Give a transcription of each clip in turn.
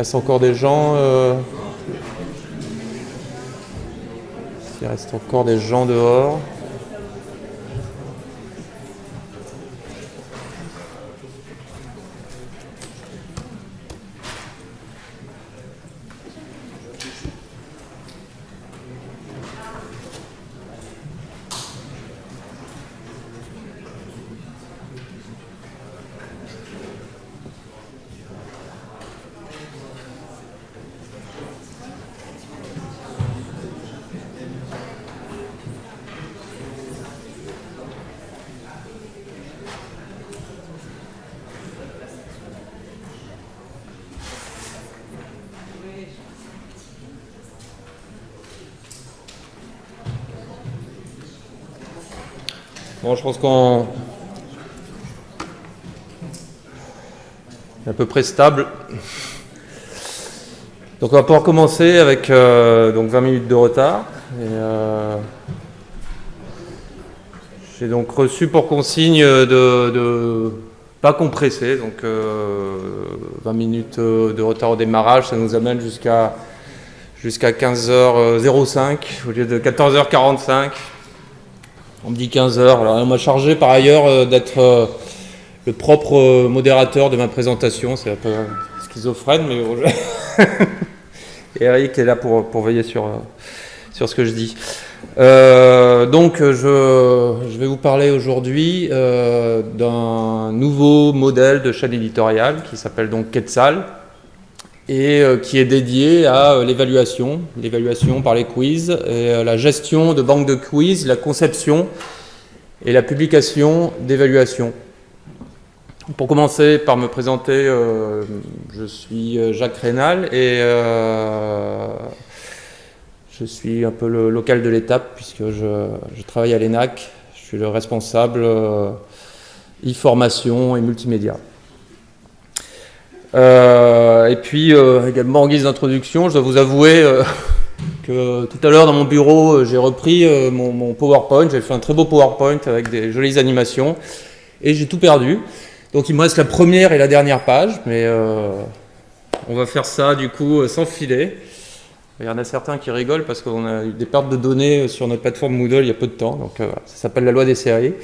reste encore des gens. euh, Il reste encore des gens dehors. Je pense qu'on est à peu près stable. Donc on va pouvoir commencer avec euh, donc 20 minutes de retard. Et, euh, J'ai donc reçu pour consigne de, de pas compresser, donc euh, 20 minutes euh, de retard au démarrage, ça nous amène jusqu'à jusqu'à 15h05 au lieu de 14h45. On me dit 15 heures. Alors, on m'a chargé par ailleurs euh, d'être euh, le propre euh, modérateur de ma présentation. C'est un peu schizophrène, mais Eric est là pour, pour veiller sur, sur ce que je dis. Donc, je, je vais vous parler aujourd'hui d'un nouveau modèle de chaîne éditoriale qui s'appelle donc Quetzal et euh, qui est dédié à euh, l'évaluation, l'évaluation par les quiz, et euh, la gestion de banques de quiz, la conception et la publication d'évaluations. Pour commencer par me présenter, je suis Jacques Rénal et je suis un peu le local de l'étape puisque je, travaille à l'ENAC. Je suis le responsable e-formation et multimédia. Euh, et puis euh, également en guise d'introduction, je dois vous avouer euh, que tout à l'heure dans mon bureau, euh, j'ai repris euh, mon, PowerPoint, j'ai fait un très beau PowerPoint avec des jolies animations et j'ai tout perdu. Donc il me reste la première et la dernière page, mais on va faire ça du coup sans filet. Il y en a certains qui rigolent parce qu'on a eu des pertes de données sur notre plateforme Moodle il y a peu de temps, donc ça s'appelle la loi des séries.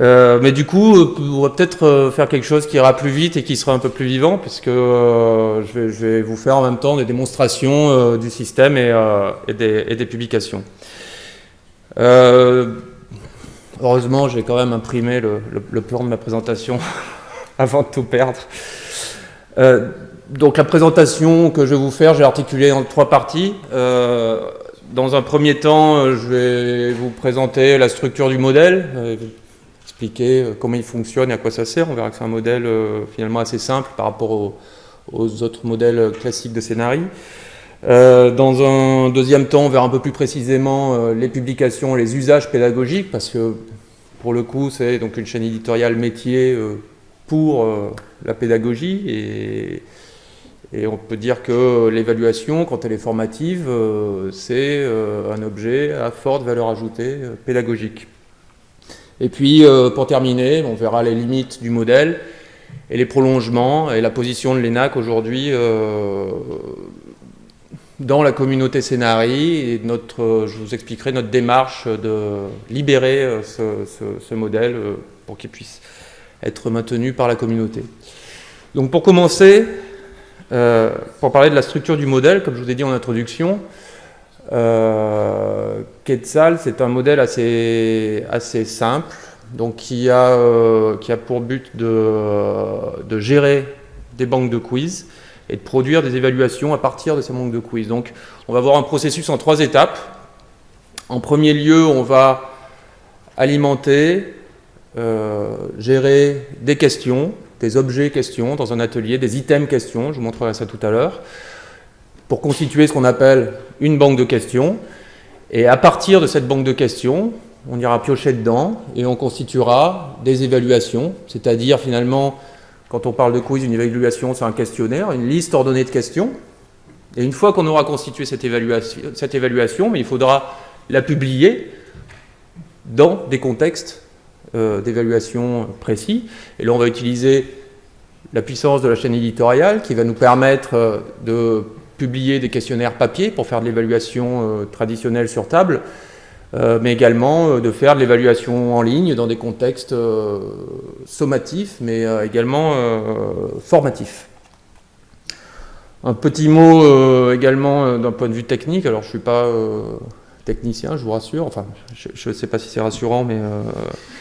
Euh, mais du coup, euh, on va peut-être euh, faire quelque chose qui ira plus vite et qui sera un peu plus vivant, puisque je, vais, vous faire en même temps des démonstrations du système et, des, publications. Heureusement, j'ai quand même imprimé le, plan de ma présentation avant de tout perdre. Donc la présentation que je vais vous faire, j'ai articulé en trois parties. Dans un premier temps, je vais vous présenter la structure du modèle, expliquer euh, comment il fonctionne et à quoi ça sert. On verra que c'est un modèle euh, finalement assez simple par rapport aux, autres modèles classiques de scénarii. Euh, dans un deuxième temps, on verra un peu plus précisément les publications, les usages pédagogiques, parce que pour le coup, c'est donc une chaîne éditoriale métier pour la pédagogie et, et on peut dire que l'évaluation, quand elle est formative, c'est un objet à forte valeur ajoutée pédagogique. Et puis, euh, pour terminer, on verra les limites du modèle et les prolongements et la position de l'ENAC aujourd'hui euh, dans la communauté Scénarii et notre, euh, je vous expliquerai notre démarche de libérer ce, modèle pour qu'il puisse être maintenu par la communauté. Donc pour commencer, pour parler de la structure du modèle, comme je vous ai dit en introduction, euh, Quetzal, c'est un modèle assez, assez simple, donc qui a, euh, qui a pour but de, de gérer des banques de quiz et de produire des évaluations à partir de ces banques de quiz. Donc on va voir un processus en trois étapes. En premier lieu, on va alimenter, euh, gérer des questions, des objets questions dans un atelier, des items questions, je vous montrerai ça tout à l'heure, pour constituer ce qu'on appelle une banque de questions. Et à partir de cette banque de questions, on ira piocher dedans et on constituera des évaluations, c'est-à-dire finalement, quand on parle de quiz, une évaluation, c'est un questionnaire, une liste ordonnée de questions. Et une fois qu'on aura constitué cette évaluation, mais il faudra la publier dans des contextes d'évaluation précis. Et là, on va utiliser la puissance de la chaîne éditoriale qui va nous permettre de publier des questionnaires papier pour faire de l'évaluation traditionnelle sur table, mais également de faire de l'évaluation en ligne dans des contextes sommatifs, mais également formatifs. Un petit mot euh, également euh, d'un point de vue technique. Alors, je ne suis pas euh, technicien, je vous rassure. Enfin, je ne sais pas si c'est rassurant, mais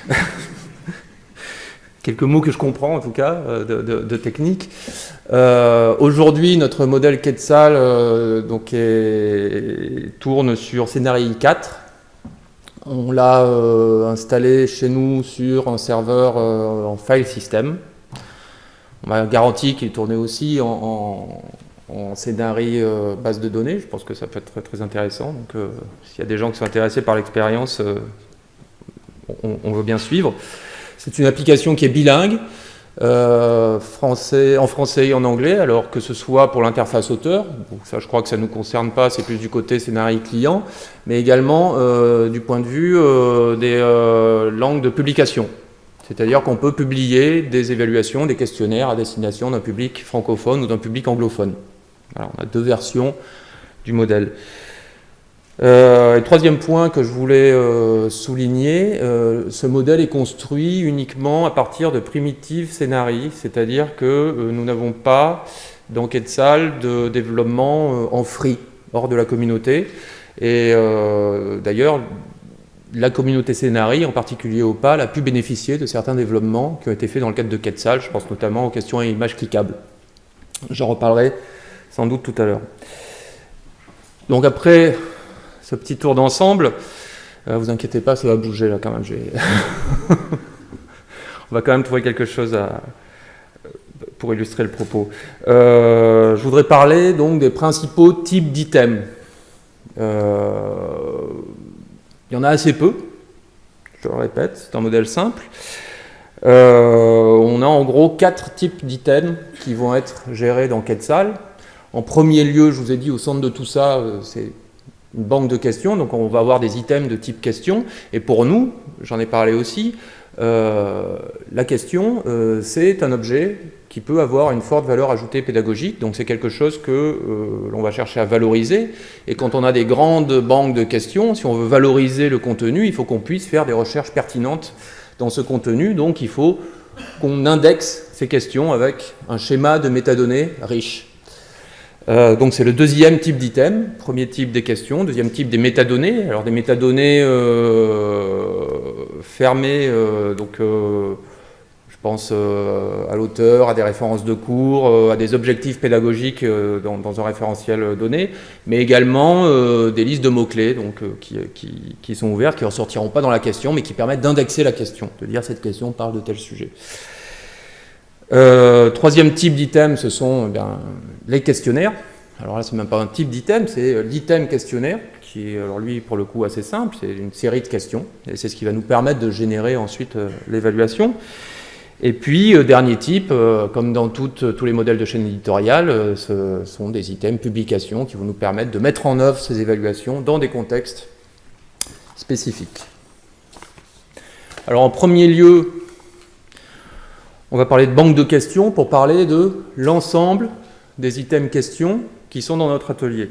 quelques mots que je comprends en tout cas de, technique. Aujourd'hui, notre modèle Quetzal donc tourne sur Scénarii 4. On l'a installé chez nous sur un serveur en file system. On m'a garanti qu'il tournait aussi en, en scénarii euh, base de données. Je pense que ça peut être très, intéressant. Donc, euh, s'il y a des gens qui sont intéressés par l'expérience, euh, on, veut bien suivre. C'est une application qui est bilingue, français, en français et en anglais, alors que ce soit pour l'interface auteur, ça je crois que ça ne nous concerne pas, c'est plus du côté scénarii client, mais également du point de vue des langues de publication. C'est-à-dire qu'on peut publier des évaluations, des questionnaires à destination d'un public francophone ou d'un public anglophone on a deux versions du modèle. Euh, troisième point que je voulais euh, souligner, euh, ce modèle est construit uniquement à partir de primitives scénarii, c'est-à-dire que nous n'avons pas dans Quetzal de développement en free, hors de la communauté. Et d'ailleurs, la communauté scénarii, en particulier OPAL, a pu bénéficier de certains développements qui ont été faits dans le cadre de Quetzal, je pense notamment aux questions à images cliquables. J'en reparlerai sans doute tout à l'heure. Donc après petit tour d'ensemble, euh, vous inquiétez pas, ça va bouger là quand même. On va quand même trouver quelque chose pour illustrer le propos. Euh, je voudrais parler donc des principaux types d'items. Euh, il y en a assez peu, je le répète, c'est un modèle simple. on a en gros quatre types d'items qui vont être gérés dans Quetzal. En premier lieu, je vous ai dit, au centre de tout ça, c'est une banque de questions, donc on va avoir des items de type question. Et pour nous, j'en ai parlé aussi, euh, la question, euh, c'est un objet qui peut avoir une forte valeur ajoutée pédagogique, donc c'est quelque chose que l'on va chercher à valoriser. Et quand on a des grandes banques de questions, si on veut valoriser le contenu, il faut qu'on puisse faire des recherches pertinentes dans ce contenu, donc il faut qu'on indexe ces questions avec un schéma de métadonnées riche. Euh, donc c'est le deuxième type d'item, premier type des questions, deuxième type des métadonnées. Alors des métadonnées euh, fermées, euh, donc je pense à l'auteur, à des références de cours, à des objectifs pédagogiques dans, un référentiel donné, mais également des listes de mots-clés donc qui, qui, sont ouvertes, qui ne ressortiront pas dans la question, mais qui permettent d'indexer la question, de dire cette question parle de tel sujet. Euh, troisième type d'item, ce sont eh les questionnaires. Alors là, c'est même pas un type d'item, c'est euh, l'item questionnaire, qui est, alors lui, pour le coup, assez simple. C'est une série de questions, et c'est ce qui va nous permettre de générer ensuite euh, l'évaluation. Et puis, dernier type, comme dans tous les modèles de chaîne éditoriale, ce sont des items publications qui vont nous permettre de mettre en œuvre ces évaluations dans des contextes spécifiques. Alors, en premier lieu, on va parler de banque de questions pour parler de l'ensemble des items questions qui sont dans notre atelier.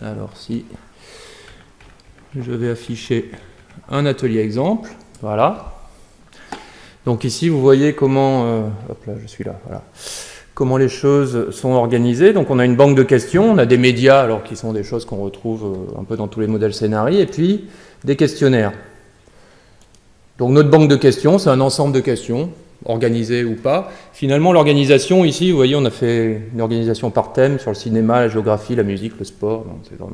Alors si je vais afficher un atelier exemple, voilà. Donc ici vous voyez comment, euh, hop là je suis là, voilà, comment les choses sont organisées. Donc on a une banque de questions, on a des médias alors qui sont des choses qu'on retrouve euh, un peu dans tous les modèles scénarii, et puis des questionnaires. Donc notre banque de questions, c'est un ensemble de questions, organisées ou pas. Finalement, l'organisation, ici, vous voyez, on a fait une organisation par thème sur le cinéma, la géographie, la musique, le sport. C'est dans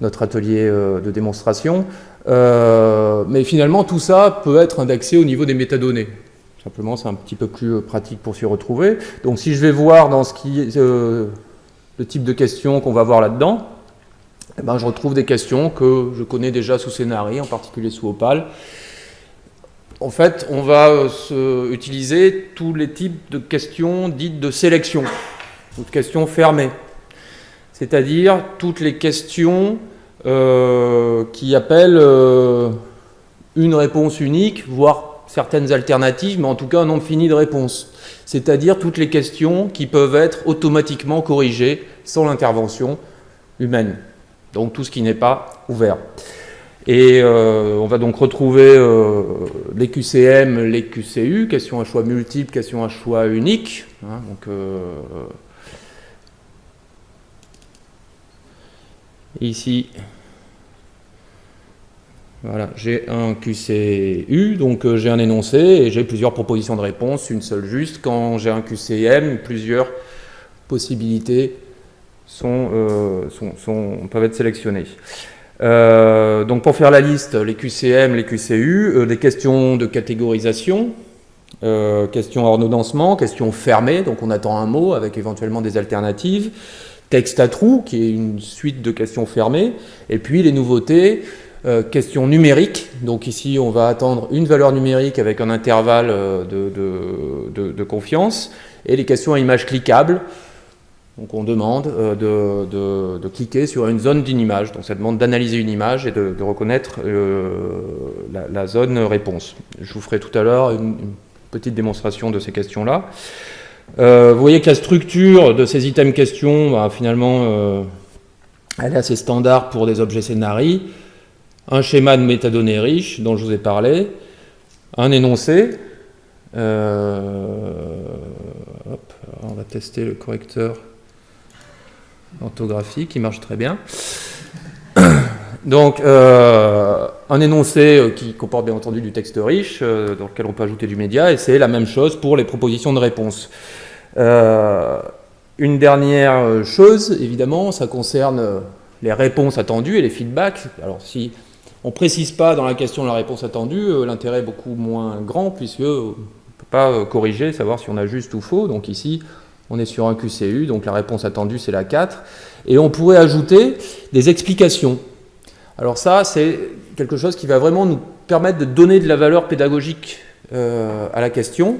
notre atelier euh, de démonstration. Euh, mais finalement, tout ça peut être indexé au niveau des métadonnées. Simplement, c'est un petit peu plus euh, pratique pour s'y retrouver. Donc si je vais voir dans ce qui est le type de questions qu'on va voir là-dedans, eh ben, je retrouve des questions que je connais déjà sous Scénarii, en particulier sous Opal. En fait, on va euh, utiliser tous les types de questions dites de sélection, ou de questions fermées. C'est-à-dire toutes les questions euh, qui appellent euh, une réponse unique, voire certaines alternatives, mais en tout cas un nombre fini de réponses. C'est-à-dire toutes les questions qui peuvent être automatiquement corrigées sans l'intervention humaine. Donc tout ce qui n'est pas ouvert. Et euh, on va donc retrouver euh, les QCM, les QCU, questions à choix multiples, questions à choix uniques. Hein, euh, ici, voilà, j'ai un QCU, donc j'ai un énoncé et j'ai plusieurs propositions de réponse, une seule juste. Quand j'ai un QCM, plusieurs possibilités sont, sont, peuvent être sélectionnées. Euh, donc pour faire la liste, les QCM, les QCU, euh, des questions de catégorisation, euh, questions ordonnancement, questions fermées, donc on attend un mot avec éventuellement des alternatives, texte à trous, qui est une suite de questions fermées, et puis les nouveautés, questions numériques, donc ici on va attendre une valeur numérique avec un intervalle de confiance, et les questions à image cliquable, donc on demande euh, de, cliquer sur une zone d'une image. Donc ça demande d'analyser une image et de, reconnaître euh, la, zone réponse. Je vous ferai tout à l'heure une, petite démonstration de ces questions-là. Euh, vous voyez que la structure de ces items questions, bah, finalement, elle est assez standard pour des objets scénarii. Un schéma de métadonnées riche dont je vous ai parlé, un énoncé. on va tester le correcteur orthographique qui marche très bien. Donc, euh, un énoncé euh, qui comporte bien entendu du texte riche, euh, dans lequel on peut ajouter du média, et c'est la même chose pour les propositions de réponse. une dernière chose, évidemment, ça concerne les réponses attendues et les feedbacks. Alors, si on ne précise pas dans la question la réponse attendue, l'intérêt est beaucoup moins grand, puisque on ne peut pas corriger, savoir si on a juste ou faux. Donc ici, on est sur un QCU, donc la réponse attendue, c'est la 4. Et on pourrait ajouter des explications. Alors ça, c'est quelque chose qui va vraiment nous permettre de donner de la valeur pédagogique euh, à la question.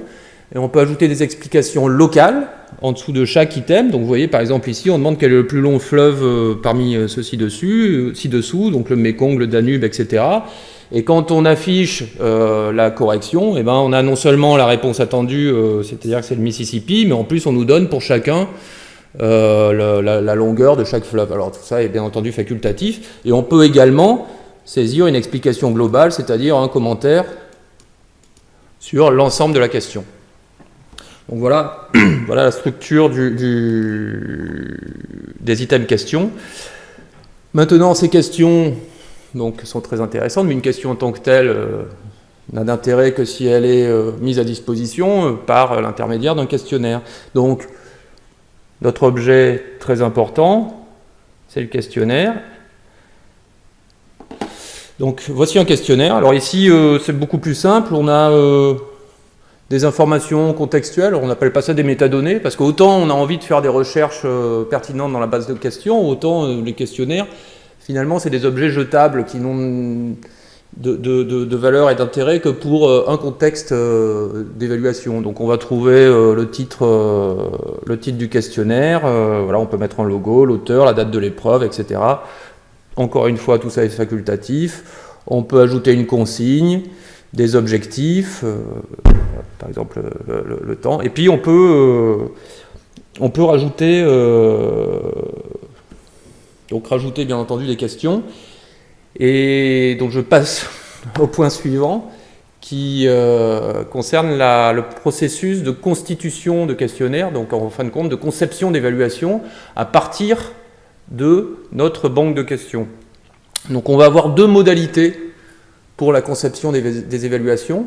Et on peut ajouter des explications locales en dessous de chaque item. Donc vous voyez, par exemple, ici, on demande quel est le plus long fleuve euh, parmi euh, ceux-ci dessus, ci-dessous, donc le Mekong, le Danube, etc. Et quand on affiche euh, la correction, eh ben, on a non seulement la réponse attendue, euh, c'est-à-dire que c'est le Mississippi, mais en plus on nous donne pour chacun euh, la, longueur de chaque fleuve. Alors tout ça est bien entendu facultatif. Et on peut également saisir une explication globale, c'est-à-dire un commentaire sur l'ensemble de la question. Donc voilà, voilà la structure des items questions. Maintenant, ces questions, donc sont très intéressantes, mais une question en tant que telle euh, n'a d'intérêt que si elle est euh, mise à disposition euh, par l'intermédiaire d'un questionnaire. Donc, notre objet très important, c'est le questionnaire. Donc, voici un questionnaire. Alors ici, c'est beaucoup plus simple. On a des informations contextuelles, on n'appelle pas ça des métadonnées, parce qu'autant on a envie de faire des recherches pertinentes dans la base de questions, autant les questionnaires, finalement, c'est des objets jetables qui n'ont de, valeur et d'intérêt que pour euh, un contexte euh, d'évaluation. Donc on va trouver euh, le, titre, le titre du questionnaire, voilà, on peut mettre un logo, l'auteur, la date de l'épreuve, etc. Encore une fois, tout ça est facultatif. On peut ajouter une consigne, des objectifs, par exemple le, temps, et puis on peut, on peut rajouter donc rajouter bien entendu des questions. Et donc je passe au point suivant qui euh, concerne le processus de constitution de questionnaire, donc en fin de compte de conception d'évaluation à partir de notre banque de questions. Donc on va avoir deux modalités pour la conception des, des évaluations.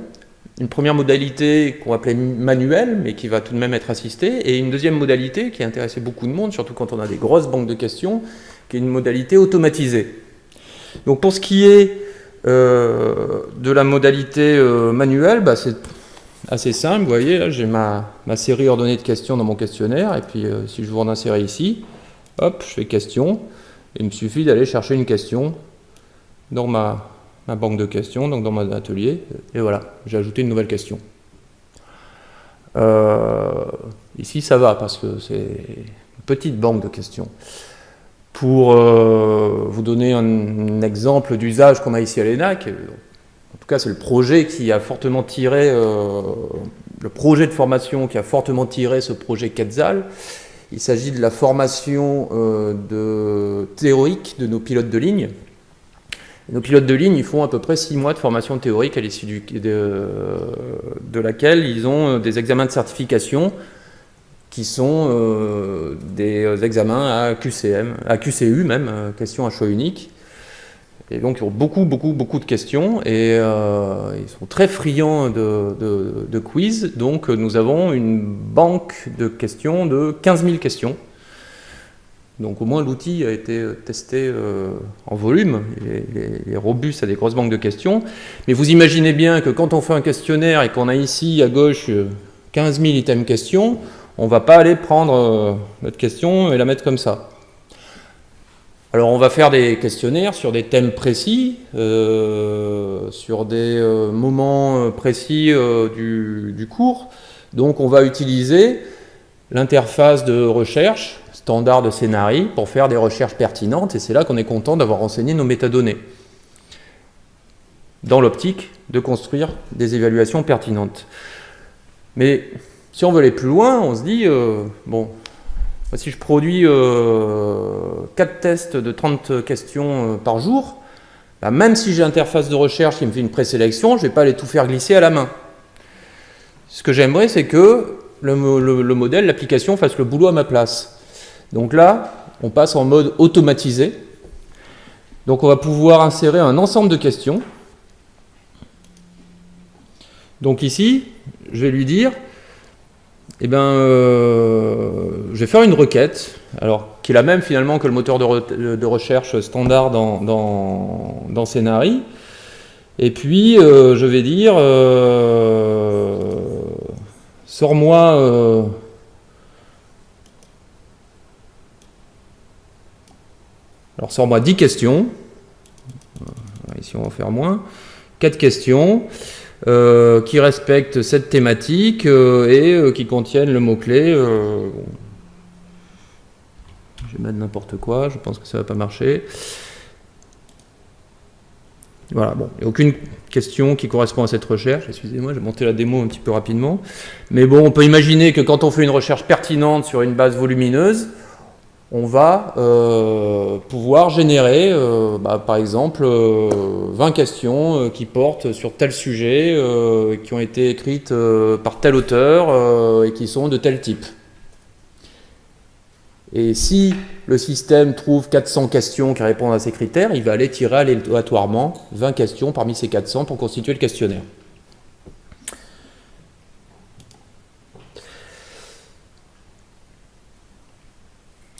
Une première modalité qu'on va appeler manuelle, mais qui va tout de même être assistée, et une deuxième modalité qui a intéressé beaucoup de monde, surtout quand on a des grosses banques de questions, qui est une modalité automatisée. Donc pour ce qui est euh, de la modalité euh, manuelle, bah, c'est assez simple. Vous voyez, j'ai ma, série ordonnée de questions dans mon questionnaire, et puis euh, si je vous en insérer ici, hop, je fais question, et il me suffit d'aller chercher une question dans ma, ma, banque de questions, donc dans mon atelier, et voilà, j'ai ajouté une nouvelle question. ici ça va, parce que c'est une petite banque de questions. Pour euh, vous donner un, exemple d'usage qu'on a ici à l'ENAC, en tout cas c'est le projet qui a fortement tiré, le projet de formation qui a fortement tiré ce projet Quetzal. Il s'agit de la formation de, théorique de nos pilotes de ligne. Nos pilotes de ligne, ils font à peu près six mois de formation théorique à l'issue de, de, laquelle ils ont des examens de certification qui sont euh, des examens à QCM, à QCU même, euh, questions à choix unique. Et donc ils ont beaucoup, beaucoup, beaucoup de questions et euh, ils sont très friands de, de, quiz. Donc nous avons une banque de questions de 15 000 questions. Donc au moins l'outil a été testé en volume, il est, robuste à des grosses banques de questions. Mais vous imaginez bien que quand on fait un questionnaire et qu'on a ici à gauche 15 000 items questions, on ne va pas aller prendre euh, notre question et la mettre comme ça. Alors on va faire des questionnaires sur des thèmes précis, euh, sur des euh, moments précis du, cours. Donc on va utiliser l'interface de recherche standard de scénarii pour faire des recherches pertinentes et c'est là qu'on est content d'avoir renseigné nos métadonnées dans l'optique de construire des évaluations pertinentes. Mais si on veut aller plus loin, on se dit, euh, bon, si je produis euh, 4 tests de 30 questions euh, par jour, bah, même si j'ai l'interface de recherche qui me fait une présélection, je ne vais pas aller tout faire glisser à la main. Ce que j'aimerais, c'est que le modèle, l'application fasse le boulot à ma place. Donc là, on passe en mode automatisé. Donc on va pouvoir insérer un ensemble de questions. Donc ici, je vais lui dire, eh ben, euh, je vais faire une requête, alors qui est la même finalement que le moteur de, recherche standard dans, dans. Et puis, euh, je vais dire, euh, sors-moi... alors, sors-moi 10 questions. Ici, on va faire moins. 4 questions. Euh, qui respectent cette thématique euh, et euh, qui contiennent le mot-clé. Je vais mettre n'importe quoi, je pense que ça ne va pas marcher. Voilà, bon, il n'y a aucune question qui correspond à cette recherche. Excusez-moi, j'ai monté la démo un petit peu rapidement. Mais bon, on peut imaginer que quand on fait une recherche pertinente sur une base volumineuse, on va euh, pouvoir générer, euh, bah, par exemple, 20 euh, questions qui portent sur tel sujet, qui ont été écrites par tel auteur et qui sont de tel type. Et si le système trouve 400 questions qui répondent à ces critères, il va aller tirer aléatoirement 20 questions parmi ces 400 pour constituer le questionnaire.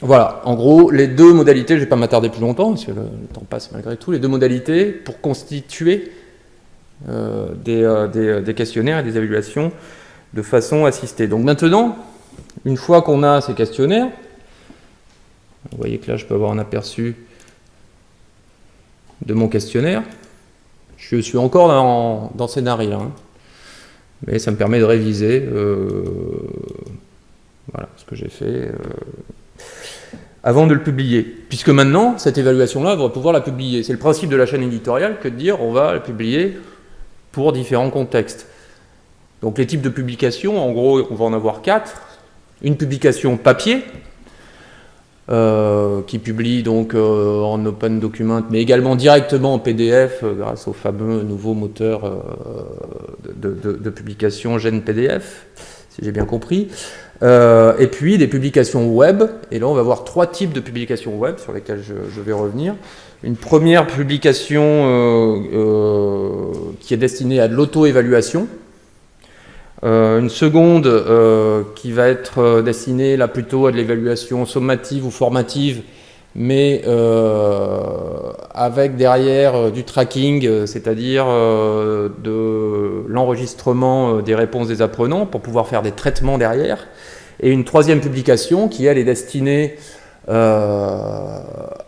Voilà, en gros, les deux modalités, je ne vais pas m'attarder plus longtemps, parce que le, temps passe malgré tout, les deux modalités pour constituer euh, euh, euh, des, questionnaires et des évaluations de façon assistée. Donc maintenant, une fois qu'on a ces questionnaires, vous voyez que là, je peux avoir un aperçu de mon questionnaire. Je suis encore dans, scénario, hein. mais ça me permet de réviser voilà, ce que j'ai fait avant de le publier. Puisque maintenant, cette évaluation-là, on va pouvoir la publier. C'est le principe de la chaîne éditoriale que de dire on va la publier pour différents contextes. Donc les types de publications, en gros, on va en avoir quatre. Une publication papier, euh, qui publie donc euh, en open document, mais également directement en PDF euh, grâce au fameux nouveau moteur de, de, publication GenPDF, si j'ai bien compris. Euh, et puis des publications web, et là on va voir trois types de publications web sur lesquelles je, vais revenir. Une première publication euh, euh, qui est destinée à de l'auto-évaluation, une seconde qui va être destinée là plutôt à de l'évaluation sommative ou formative, mais avec derrière du tracking, c'est-à-dire de l'enregistrement des réponses des apprenants pour pouvoir faire des traitements derrière. Et une troisième publication qui, elle, est destinée euh,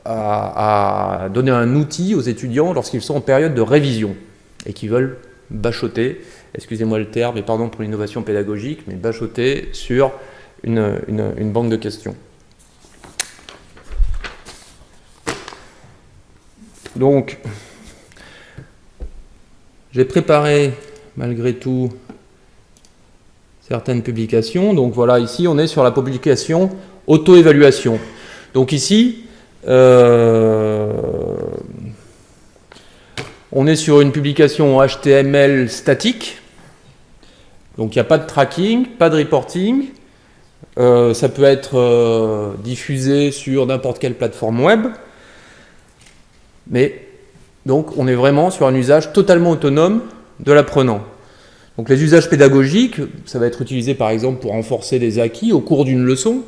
à, donner un outil aux étudiants lorsqu'ils sont en période de révision et qui veulent bachoter, excusez-moi le terme, et pardon pour l'innovation pédagogique, mais bachoter sur une, une banque de questions. Donc, J'ai préparé malgré tout certaines publications. Donc voilà, ici on est sur la publication auto-évaluation. Donc ici, euh, on est sur une publication HTML statique. Donc il n'y a pas de tracking, pas de reporting. Euh, ça peut être euh, diffusé sur n'importe quelle plateforme web. Mais donc on est vraiment sur un usage totalement autonome de l'apprenant. Donc les usages pédagogiques, ça va être utilisé par exemple pour renforcer des acquis au cours d'une leçon.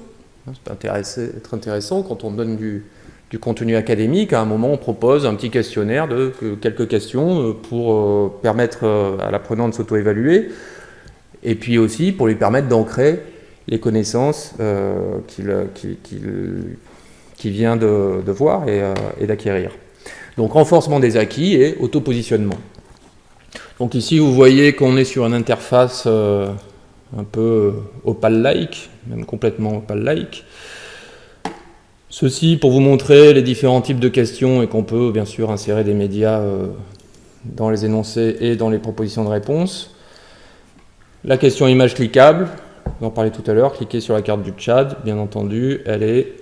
Ça peut être intéressant quand on donne du, contenu académique. À un moment, on propose un petit questionnaire de quelques questions euh, pour euh, permettre euh, à l'apprenant de s'auto-évaluer. Et puis aussi pour lui permettre d'ancrer les connaissances qu'il vient de, voir et d'acquérir. Donc renforcement des acquis et auto-positionnement. Donc ici, vous voyez qu'on est sur une interface euh, un peu euh, opal-like, même complètement opal-like. Ceci pour vous montrer les différents types de questions et qu'on peut bien sûr insérer des médias euh, dans les énoncés et dans les propositions de réponse. La question image cliquable, on en parlait tout à l'heure, cliquez sur la carte du Tchad, bien entendu, elle est,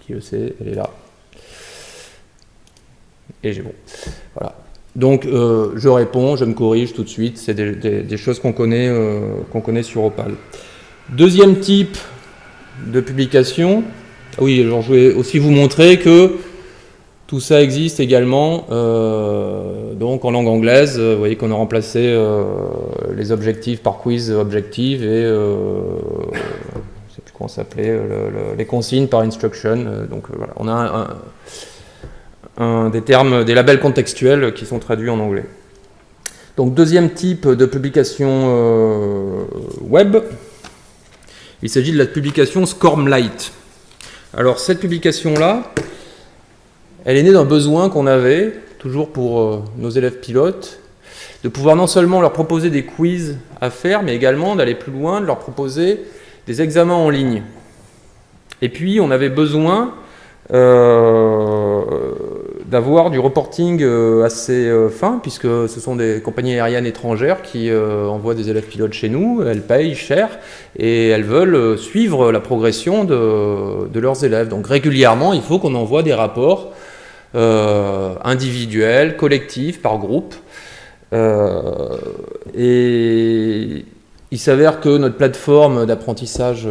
qui le sait, elle est là. Et j'ai bon. Voilà. Donc euh, je réponds, je me corrige tout de suite, c'est des, choses qu'on connaît, euh, connaît sur Opal. Deuxième type de publication, ah oui, alors je vais aussi vous montrer que tout ça existe également euh, donc en langue anglaise. Vous voyez qu'on a remplacé les objectifs par quiz objective et sais plus comment s'appelait, les consignes par instruction. donc voilà, on a un des termes, des labels contextuels qui sont traduits en anglais. Donc deuxième type de publication euh, web, il s'agit de la publication Scormlight. Alors cette publication-là, elle est née d'un besoin qu'on avait, toujours pour euh, nos élèves pilotes, de pouvoir non seulement leur proposer des quiz à faire, mais également d'aller plus loin, de leur proposer des examens en ligne. Et puis on avait besoin euh, d'avoir du reporting euh, assez euh, fin, puisque ce sont des compagnies aériennes étrangères qui envoient des élèves pilotes chez nous, elles payent cher, et elles veulent suivre la progression de, leurs élèves. Donc régulièrement, il faut qu'on envoie des rapports individuels, collectifs, par groupe. et il s'avère que notre plateforme d'apprentissage,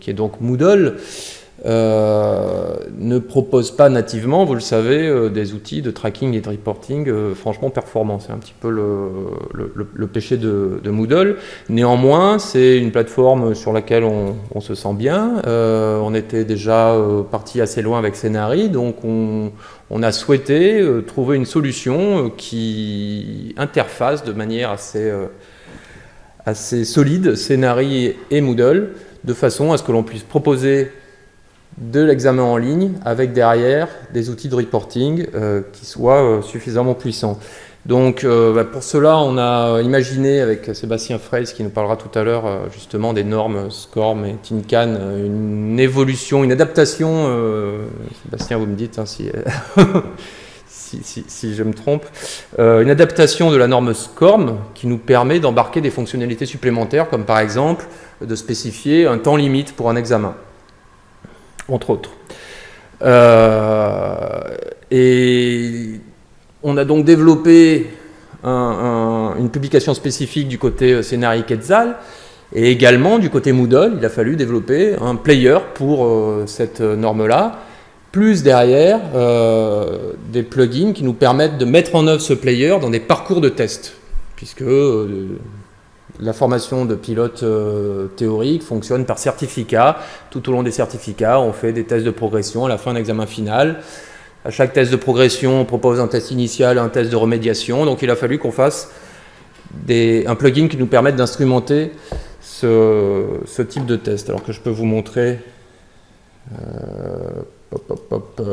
qui est donc Moodle, euh, ne propose pas nativement, vous le savez, euh, des outils de tracking et de reporting euh, franchement performants. C'est un petit peu le, péché de, Moodle. Néanmoins, c'est une plateforme sur laquelle on, se sent bien. on était déjà parti assez loin avec Scénari, donc on, a souhaité trouver une solution qui interface de manière assez, assez solide Scénari et Moodle, de façon à ce que l'on puisse proposer de l'examen en ligne avec derrière des outils de reporting euh, qui soient euh, suffisamment puissants. Donc euh, bah, pour cela, on a imaginé avec Sébastien Freys, qui nous parlera tout à l'heure justement des normes SCORM et TINCAN, une évolution, une adaptation, Sébastien vous me dites hein, si, si, si, je me trompe, une adaptation de la norme SCORM qui nous permet d'embarquer des fonctionnalités supplémentaires comme par exemple de spécifier un temps limite pour un examen entre autres. Euh, et on a donc développé une publication spécifique du côté Scénarii Quetzal, et également du côté Moodle, il a fallu développer un player pour euh, cette norme-là, plus derrière euh, des plugins qui nous permettent de mettre en œuvre ce player dans des parcours de test, puisque la formation de pilote euh, théorique fonctionne par certificat. Tout au long des certificats, on fait des tests de progression à la fin de l'examen final. À chaque test de progression, on propose un test initial, un test de remédiation. Donc il a fallu qu'on fasse un plugin qui nous permette d'instrumenter ce, type de test. Alors que je peux vous montrer euh,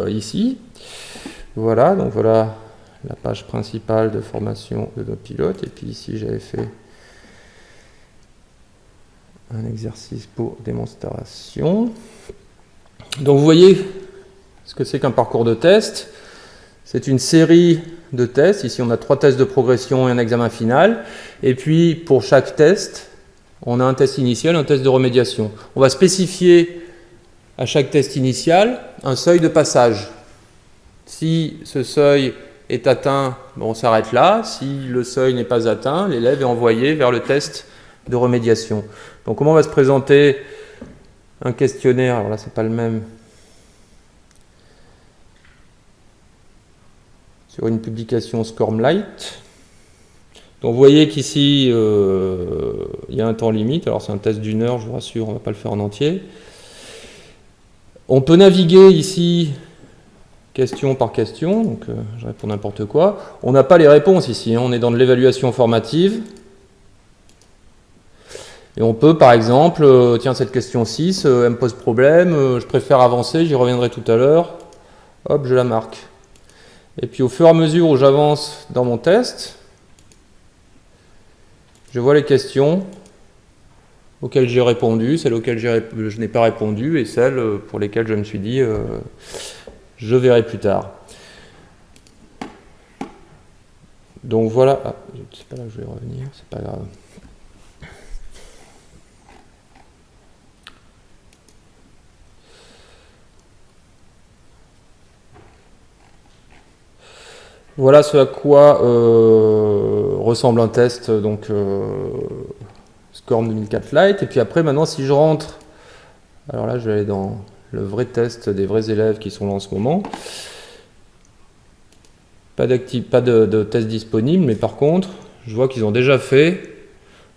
ici. Voilà, donc voilà la page principale de formation de nos pilotes. Et puis ici, j'avais fait un exercice pour démonstration. Donc vous voyez ce que c'est qu'un parcours de test. C'est une série de tests. Ici, on a trois tests de progression et un examen final. Et puis, pour chaque test, on a un test initial, un test de remédiation. On va spécifier à chaque test initial un seuil de passage. Si ce seuil est atteint, on s'arrête là. Si le seuil n'est pas atteint, l'élève est envoyé vers le test de remédiation. Donc comment va se présenter un questionnaire? Alors là, c'est pas le même. Sur une publication Scormlight. Donc vous voyez qu'ici, euh, il y a un temps limite. Alors c'est un test d'une heure, je vous rassure, on ne va pas le faire en entier. On peut naviguer ici question par question, donc euh, je réponds n'importe quoi. On n'a pas les réponses ici, hein. on est dans de l'évaluation formative. Et on peut par exemple, euh, tiens cette question 6, euh, elle me pose problème, je préfère avancer, j'y reviendrai tout à l'heure. Hop, je la marque. Et puis au fur et à mesure où j'avance dans mon test, je vois les questions auxquelles j'ai répondu, celles auxquelles je n'ai pas répondu et celles pour lesquelles je me suis dit je verrai plus tard. Donc voilà, ah, sais pas là je vais revenir, c'est pas grave. Voilà ce à quoi euh, ressemble un test, donc euh, SCORM 2004 Lite. Et puis après, maintenant, si je rentre, alors là, je vais aller dans le vrai test des vrais élèves qui sont là en ce moment. Pas, de test disponible, mais par contre, je vois qu'ils ont déjà fait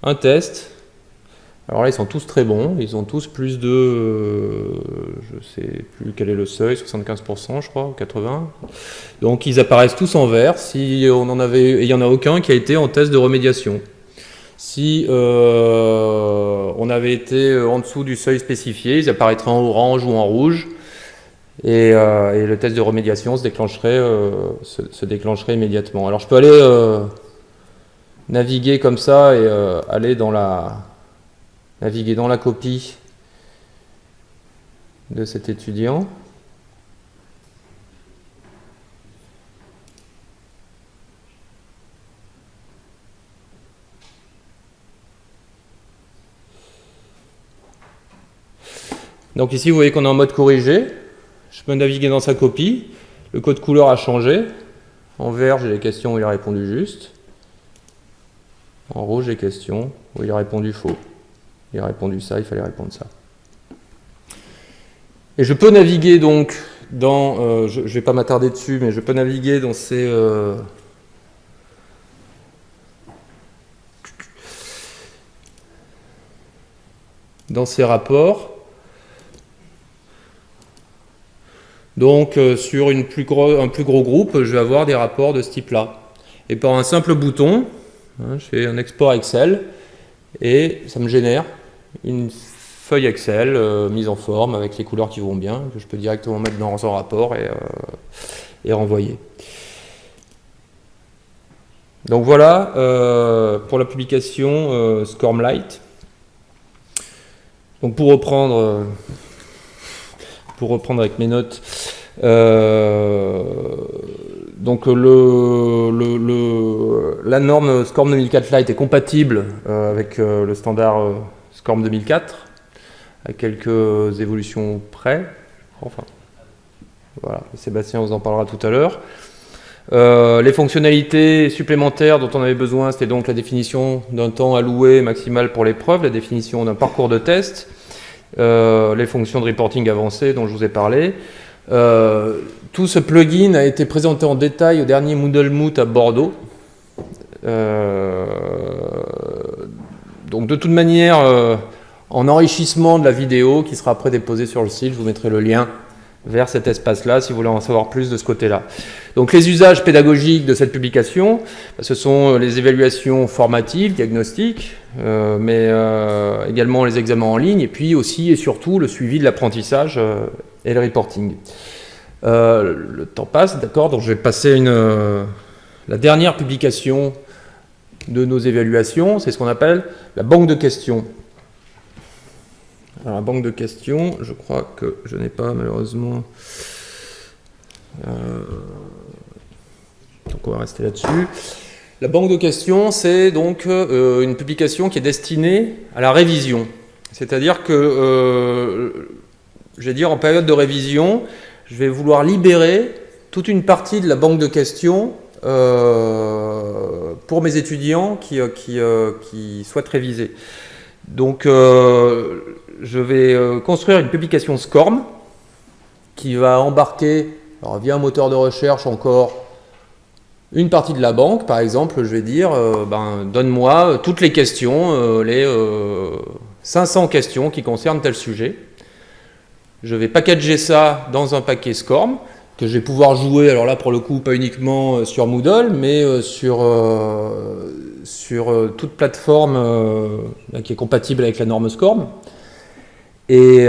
un test. Alors là, ils sont tous très bons. Ils ont tous plus de... Euh, je sais plus quel est le seuil, 75% je crois, ou 80%. Donc ils apparaissent tous en vert. Si on en avait... il n'y en a aucun qui a été en test de remédiation. Si euh, on avait été euh, en dessous du seuil spécifié, ils apparaîtraient en orange ou en rouge. Et, euh, le test de remédiation se déclencherait, se, déclencherait immédiatement. Alors je peux aller naviguer comme ça et aller dans la naviguer dans la copie de cet étudiant. Donc ici, vous voyez qu'on est en mode corrigé. Je peux naviguer dans sa copie. Le code couleur a changé. En vert, j'ai les questions où il a répondu juste. En rouge, j'ai les questions où il a répondu faux. Il a répondu ça, il fallait répondre ça. Et je peux naviguer donc dans, euh, je ne vais pas m'attarder dessus, mais je peux naviguer dans ces, euh, dans ces rapports Donc euh, sur plus un plus gros groupe, je vais avoir des rapports de ce type-là. Et par un simple bouton, hein, je fais un export Excel et ça me génère une feuille Excel euh, mise en forme avec les couleurs qui vont bien, que je peux directement mettre dans un rapport et, euh, renvoyer. Donc voilà pour la publication Scormlight. Donc pour reprendre pour reprendre avec mes notes, euh, donc le, la norme SCORM 2004 Lite est compatible euh, avec euh, le standard SCORM 2004, à quelques évolutions près. Enfin, voilà, Sébastien vous en parlera tout à l'heure. les fonctionnalités supplémentaires dont on avait besoin, c'était donc la définition d'un temps alloué maximal pour l'épreuve, la définition d'un parcours de test, euh, les fonctions de reporting avancées dont je vous ai parlé. Euh, tout ce plugin a été présenté en détail au dernier Moodle Moot à Bordeaux. Euh, donc de toute manière, en enrichissement de la vidéo qui sera après déposée sur le site, je vous mettrai le lien vers cet espace-là si vous voulez en savoir plus de ce côté-là. Donc les usages pédagogiques de cette publication, ce sont les évaluations formatives, diagnostiques, euh, mais euh, également les examens en ligne, et puis aussi et surtout le suivi de l'apprentissage euh, et le reporting. le temps passe, d'accord, donc je vais passer une, la dernière publication de nos évaluations, c'est ce qu'on appelle la banque de questions. Alors, la banque de questions, je crois que je n'ai pas malheureusement... donc on va rester là-dessus. La banque de questions, c'est donc euh, une publication qui est destinée à la révision. C'est-à-dire que, euh, je vais dire, en période de révision, je vais vouloir libérer toute une partie de la banque de questions euh, pour mes étudiants qui, qui, qui, souhaitent réviser. Donc, je vais construire une publication SCORM qui va embarquer, alors via un moteur de recherche encore, une partie de la banque, par exemple, je vais dire, euh, ben, donne-moi toutes les questions, euh, les 500 euh, questions qui concernent tel sujet. Je vais packager ça dans un paquet SCORM, que je vais pouvoir jouer, alors là pour le coup, pas uniquement sur Moodle, mais sur, sur toute plateforme qui est compatible avec la norme SCORM. Et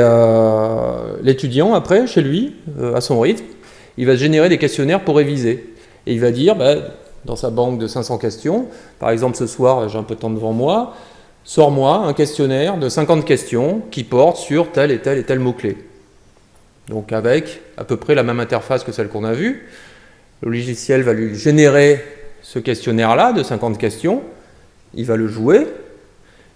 l'étudiant, après, chez lui, à son rythme, il va générer des questionnaires pour réviser. Et il va dire, bah, dans sa banque de 500 questions, par exemple ce soir, j'ai un peu de temps devant moi, sors-moi un questionnaire de 50 questions qui porte sur tel et tel et tel mot-clé. Donc avec à peu près la même interface que celle qu'on a vue, le logiciel va lui générer ce questionnaire-là de 50 questions, il va le jouer.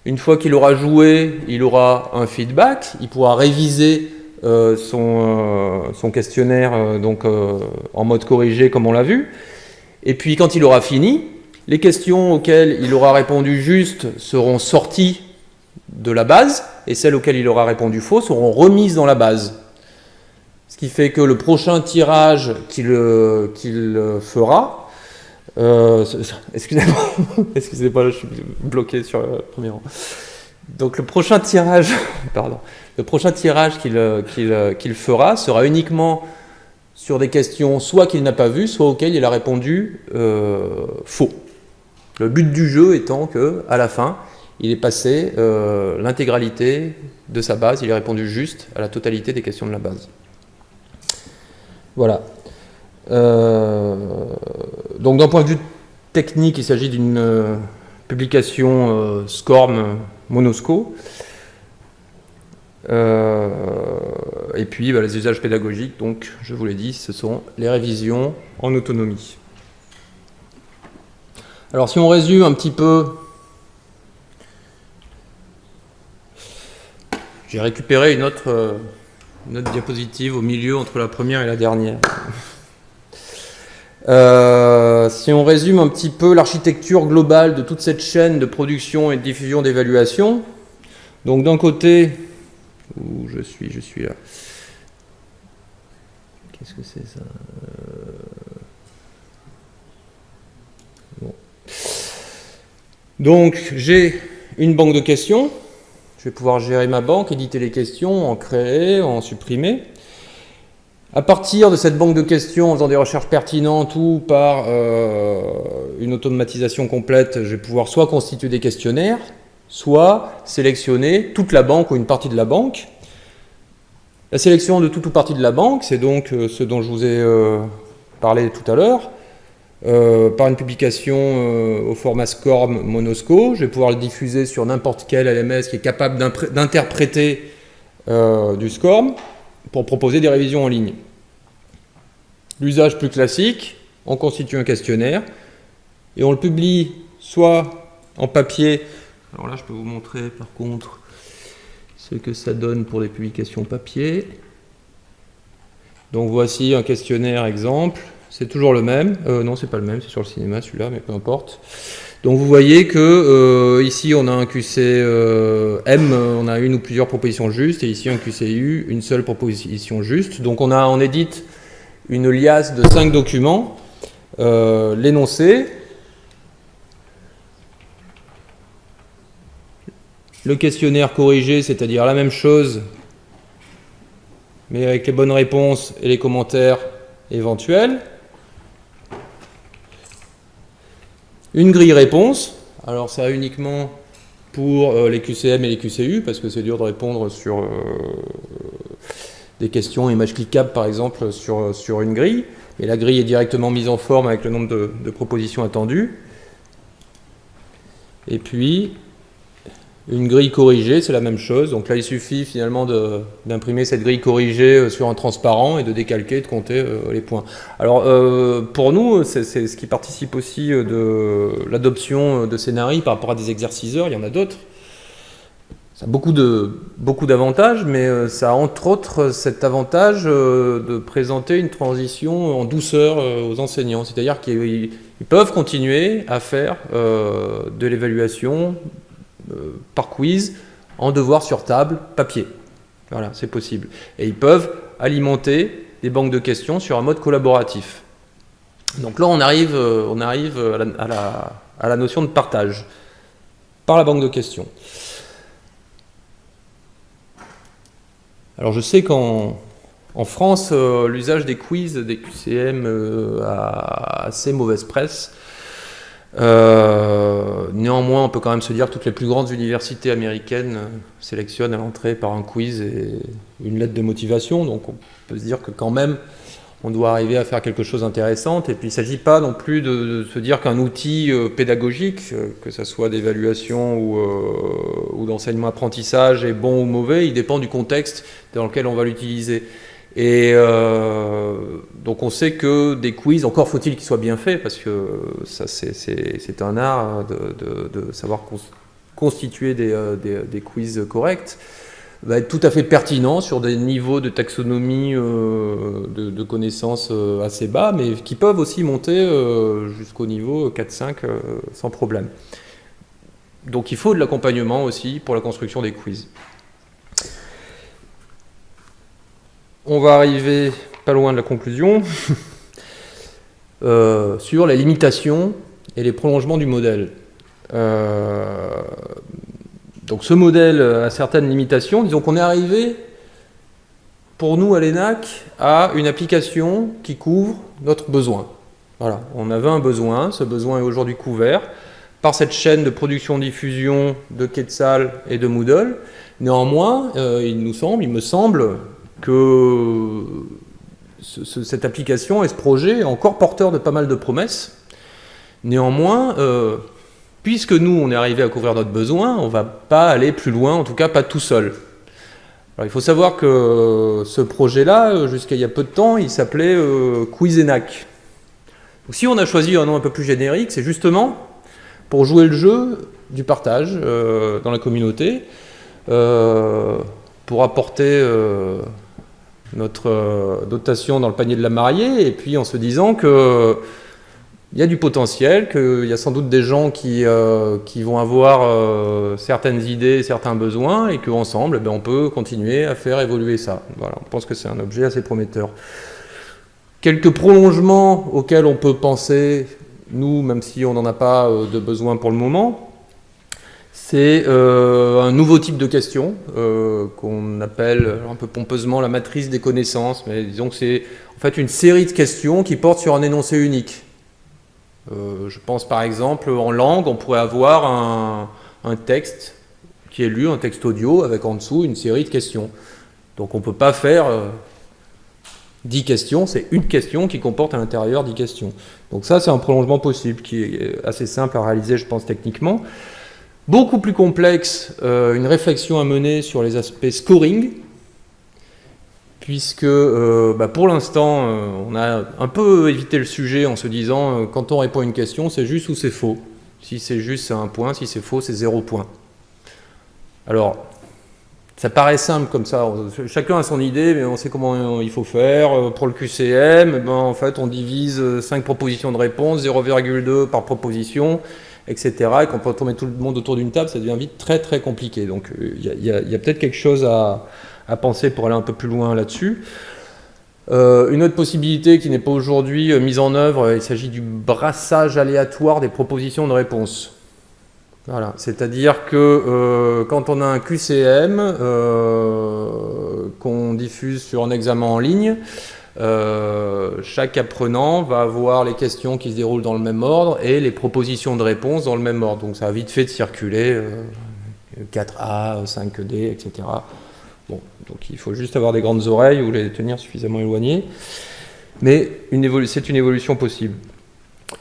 Une fois qu'il aura joué, il aura un feedback, il pourra réviser euh, son, euh, son, questionnaire euh, donc, en mode corrigé comme on l'a vu. Et puis quand il aura fini, les questions auxquelles il aura répondu juste seront sorties de la base et celles auxquelles il aura répondu faux seront remises dans la base. Ce qui fait que le prochain tirage qu'il fera, euh, excusez-moi, excusez-moi, je suis bloqué sur le premier rang. Donc le prochain tirage, pardon, le prochain tirage qu'il euh, euh, fera sera uniquement sur des questions soit qu'il n'a pas vues, soit auxquelles il a répondu euh, faux. Le but du jeu étant que, à la fin, il est passé l'intégralité de sa base, il a répondu juste à la totalité des questions de la base. Voilà. donc d'un point de vue technique, il s'agit d'une publication SCORM Monosco. Euh, et puis bah, les usages pédagogiques, donc je vous l'ai dit, ce sont les révisions en autonomie. Alors si on résume un petit peu, j'ai récupéré une autre, autre, diapositive au milieu entre la première et la dernière. Euh, si on résume un petit peu l'architecture globale de toute cette chaîne de production et de diffusion d'évaluation, donc d'un côté, où je suis, je suis là. Qu'est-ce que c'est ça? Euh, Donc j'ai une banque de questions. Vais pouvoir gérer ma banque, éditer les questions, en créer, en supprimer. À partir de cette banque de questions, en faisant des recherches pertinentes ou par euh, une automatisation complète, je vais pouvoir soit constituer des questionnaires, soit sélectionner toute la banque ou une partie de la banque. La sélection de toute ou partie de la banque, c'est donc euh, ce dont je vous ai euh, parlé tout à l'heure, euh, par une publication au format SCORM Monosco. Je vais pouvoir le diffuser sur n'importe quel LMS qui est capable d'interpréter du SCORM pour proposer des révisions en ligne. L'usage plus classique, on constitue un questionnaire et on le publie soit en papier alors là, je peux vous montrer par contre ce que ça donne pour les publications papier. Donc voici un questionnaire exemple. C'est toujours le même. Euh, non, c'est pas le même, c'est sur le cinéma celui-là, mais peu importe. Donc vous voyez que euh, ici on a un QC euh, M, on a une ou plusieurs propositions justes, et ici un QCU, une seule proposition juste. Donc on a en édite une liasse de cinq documents, l'énoncé, le questionnaire corrigé, c'est-à-dire la même chose, mais avec les bonnes réponses et les commentaires éventuels. Une grille réponse, alors ça uniquement pour euh, les QCM et les QCU, parce que c'est dur de répondre sur euh, des questions images cliquables par exemple sur, sur une grille, et la grille est directement mise en forme avec le nombre de propositions attendues. Et puis, Une grille corrigée, c'est la même chose. Donc là, il suffit finalement d'imprimer cette grille corrigée euh, sur un transparent et de décalquer, de compter euh, les points. Alors, euh, pour nous, c'est ce qui participe aussi de l'adoption de scénarii par rapport à des exerciceurs. Il y en a d'autres. Ça a beaucoup d'avantages, mais ça a entre autres cet avantage de présenter une transition en douceur aux enseignants. C'est-à-dire qu'ils peuvent continuer à faire de l'évaluation par quiz, en devoir sur table, papier. Voilà, c'est possible. Et ils peuvent alimenter des banques de questions sur un mode collaboratif. Donc là, on arrive, euh, on arrive à, la, notion de partage par la banque de questions. Alors je sais qu'en en France, euh, l'usage des quiz, des QCM a assez mauvaise presse. Euh, néanmoins, on peut quand même se dire que toutes les plus grandes universités américaines euh, sélectionnent à l'entrée par un quiz et une lettre de motivation. Donc on peut se dire que quand même, on doit arriver à faire quelque chose d'intéressant. Et puis il ne s'agit pas non plus de, se dire qu'un outil euh, pédagogique, que ce soit d'évaluation ou, ou d'enseignement-apprentissage, est bon ou mauvais. Il dépend du contexte dans lequel on va l'utiliser. Et euh, donc on sait que des quiz, encore faut-il qu'ils soient bien faits, parce que ça c'est un art de, savoir constituer euh, des, quiz corrects, va être tout à fait pertinent sur des niveaux de taxonomie euh, de, connaissances assez bas, mais qui peuvent aussi monter jusqu'au niveau 4-5 sans problème. Donc il faut de l'accompagnement aussi pour la construction des quiz. On va arriver pas loin de la conclusion euh, sur les limitations et les prolongements du modèle. Euh, donc ce modèle a certaines limitations. Disons qu'on est arrivé, pour nous à l'ENAC, à une application qui couvre notre besoin. Voilà, on avait un besoin, ce besoin est aujourd'hui couvert par cette chaîne de production-diffusion de Quetzal et de Moodle. Néanmoins, euh, il nous semble, il me semble, que cette application et ce projet est encore porteur de pas mal de promesses. Néanmoins, euh, puisque nous, on est arrivé à couvrir notre besoin, on ne va pas aller plus loin, en tout cas pas tout seul. il faut savoir que ce projet-là, jusqu'à il y a peu de temps, il s'appelait euh, Quizenac. si on a choisi un nom un peu plus générique, c'est justement pour jouer le jeu du partage euh, dans la communauté, pour apporter notre euh, dotation dans le panier de la mariée, et puis en se disant que il y a du potentiel, qu'il y a sans doute des gens qui, euh, qui vont avoir euh, certaines idées, certains besoins, et qu'ensemble, eh on peut continuer à faire évoluer ça. Voilà, on pense que c'est un objet assez prometteur. Quelques prolongements auxquels on peut penser, nous, même si on n'en a pas de besoin pour le moment, c'est euh, un nouveau type de question euh, qu'on appelle un peu pompeusement la matrice des connaissances, mais disons que c'est en fait une série de questions qui portent sur un énoncé unique. Euh, je pense par exemple en langue, on pourrait avoir un, texte qui est lu, un texte audio, avec en dessous une série de questions. Donc on ne peut pas faire 10 questions, c'est une question qui comporte à l'intérieur 10 questions. Donc ça c'est un prolongement possible qui est assez simple à réaliser je pense techniquement. Beaucoup plus complexe, euh, une réflexion à mener sur les aspects scoring, puisque euh, bah, pour l'instant, euh, on a un peu évité le sujet en se disant, quand on répond à une question, c'est juste ou c'est faux. Si c'est juste, c'est un point, si c'est faux, c'est zéro point. Alors, ça paraît simple comme ça, chacun a son idée, mais on sait comment il faut faire. Pour le QCM, ben, en fait, on divise 5 propositions de réponse, 0,2 par proposition, etc. Et quand on met tout le monde autour d'une table, ça devient vite très très compliqué. Donc il euh, y a, peut-être quelque chose à, penser pour aller un peu plus loin là-dessus. Euh, une autre possibilité qui n'est pas aujourd'hui euh, mise en œuvre, il s'agit du brassage aléatoire des propositions de réponse. Voilà, c'est-à-dire que quand on a un QCM qu'on diffuse sur un examen en ligne, euh, chaque apprenant va avoir les questions qui se déroulent dans le même ordre et les propositions de réponse dans le même ordre. Donc ça a vite fait de circuler 4A, 5D, etc. Bon, donc il faut juste avoir des grandes oreilles ou les tenir suffisamment éloignées. Mais c'est une évolution possible.